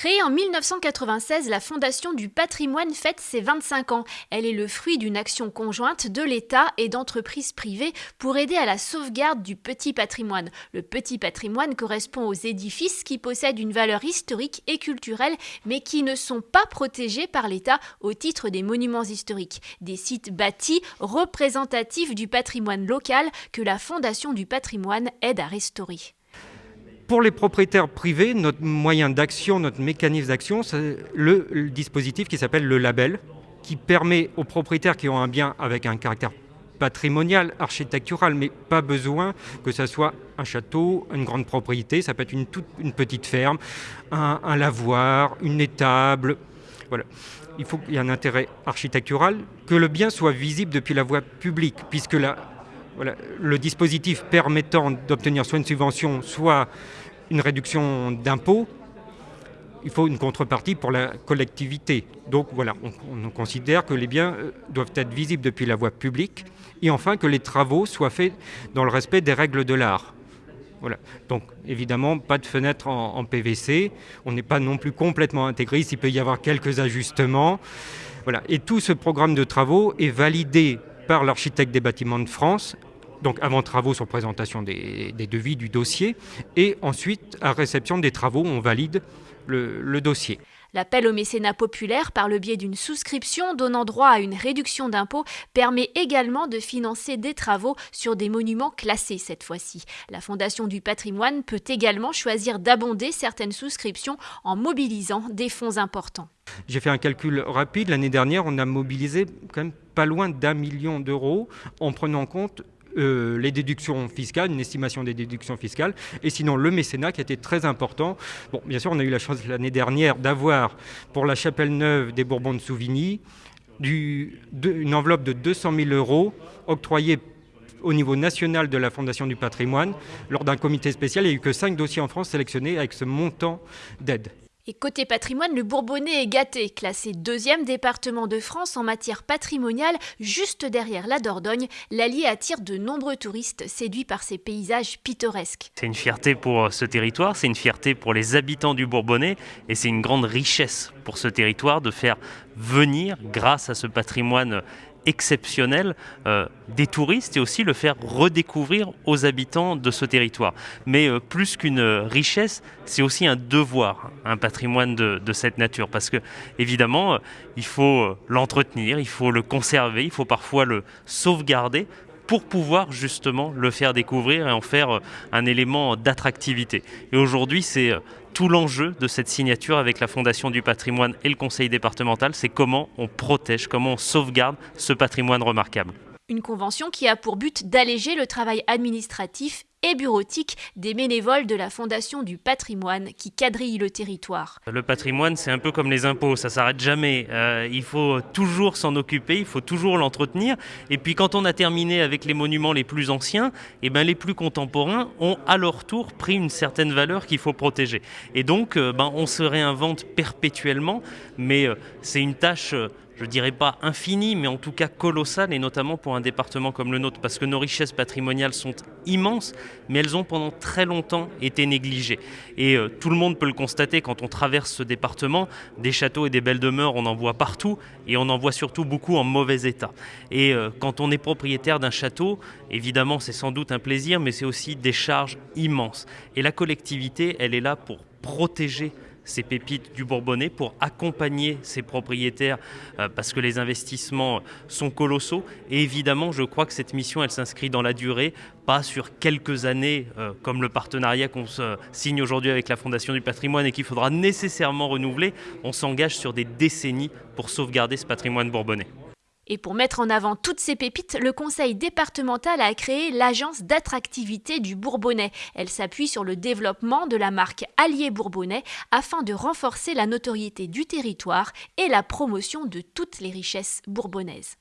Créée en 1996, la Fondation du patrimoine fête ses 25 ans. Elle est le fruit d'une action conjointe de l'État et d'entreprises privées pour aider à la sauvegarde du petit patrimoine. Le petit patrimoine correspond aux édifices qui possèdent une valeur historique et culturelle, mais qui ne sont pas protégés par l'État au titre des monuments historiques. Des sites bâtis représentatifs du patrimoine local que la Fondation du patrimoine aide à restaurer. Pour les propriétaires privés, notre moyen d'action, notre mécanisme d'action, c'est le, dispositif qui s'appelle le label, qui permet aux propriétaires qui ont un bien avec un caractère patrimonial, architectural, mais pas besoin que ce soit un château, une grande propriété, ça peut être une petite ferme, un, lavoir, une étable. Voilà. Il faut qu'il y ait un intérêt architectural, que le bien soit visible depuis la voie publique, puisque la, le dispositif permettant d'obtenir soit une subvention, soit une réduction d'impôts, il faut une contrepartie pour la collectivité. Donc voilà, on, considère que les biens euh, doivent être visibles depuis la voie publique et enfin que les travaux soient faits dans le respect des règles de l'art. Voilà. Donc évidemment, pas de fenêtre en, PVC, on n'est pas non plus complètement intégré, il peut y avoir quelques ajustements. Voilà. Et tout ce programme de travaux est validé par l'architecte des bâtiments de France donc avant travaux sur présentation des, devis du dossier, et ensuite à réception des travaux, on valide le, dossier. L'appel au mécénat populaire par le biais d'une souscription donnant droit à une réduction d'impôt permet également de financer des travaux sur des monuments classés cette fois-ci. La Fondation du patrimoine peut également choisir d'abonder certaines souscriptions en mobilisant des fonds importants. J'ai fait un calcul rapide. L'année dernière, on a mobilisé quand même pas loin d'un million d'euros en prenant en compte euh, les déductions fiscales, une estimation des déductions fiscales, et sinon le mécénat qui a été très important. Bien sûr, on a eu la chance l'année dernière d'avoir pour la chapelle neuve des Bourbons de Souvigny une enveloppe de 200 000 euros octroyée au niveau national de la Fondation du patrimoine. Lors d'un comité spécial, il n'y a eu que 5 dossiers en France sélectionnés avec ce montant d'aide. Et côté patrimoine, le Bourbonnais est gâté, classé deuxième département de France en matière patrimoniale, juste derrière la Dordogne. L'Allier attire de nombreux touristes séduits par ses paysages pittoresques. C'est une fierté pour euh, ce territoire, c'est une fierté pour les habitants du Bourbonnais et c'est une grande richesse pour ce territoire de faire venir, grâce à ce patrimoine exceptionnel euh, des touristes et aussi le faire redécouvrir aux habitants de ce territoire. Mais euh, plus qu'une richesse, c'est aussi un devoir, un patrimoine de, cette nature, parce que évidemment, euh, il faut l'entretenir, il faut le conserver, il faut parfois le sauvegarder pour pouvoir justement le faire découvrir et en faire un élément d'attractivité. Et aujourd'hui, c'est tout l'enjeu de cette signature avec la Fondation du patrimoine et le Conseil départemental, c'est comment on protège, comment on sauvegarde ce patrimoine remarquable. Une convention qui a pour but d'alléger le travail administratif et bureautique des bénévoles de la Fondation du patrimoine qui quadrille le territoire. Le patrimoine, c'est un peu comme les impôts, ça s'arrête jamais. Euh, il faut toujours s'en occuper, il faut toujours l'entretenir. Et puis quand on a terminé avec les monuments les plus anciens, eh ben, les plus contemporains ont à leur tour pris une certaine valeur qu'il faut protéger. Et donc, euh, ben, on se réinvente perpétuellement, mais euh, c'est une tâche je dirais pas infini, mais en tout cas colossal, et notamment pour un département comme le nôtre, parce que nos richesses patrimoniales sont immenses, mais elles ont pendant très longtemps été négligées. Et euh, tout le monde peut le constater quand on traverse ce département, des châteaux et des belles demeures, on en voit partout, et on en voit surtout beaucoup en mauvais état. Et euh, quand on est propriétaire d'un château, évidemment c'est sans doute un plaisir, mais c'est aussi des charges immenses. Et la collectivité, elle est là pour protéger ces pépites du Bourbonnais pour accompagner ses propriétaires euh, parce que les investissements sont colossaux. Et évidemment, je crois que cette mission, elle s'inscrit dans la durée, pas sur quelques années euh, comme le partenariat qu'on signe aujourd'hui avec la Fondation du patrimoine et qu'il faudra nécessairement renouveler. On s'engage sur des décennies pour sauvegarder ce patrimoine bourbonnais. Et pour mettre en avant toutes ces pépites, le conseil départemental a créé l'agence d'attractivité du Bourbonnais. Elle s'appuie sur le développement de la marque Allier Bourbonnais afin de renforcer la notoriété du territoire et la promotion de toutes les richesses bourbonnaises.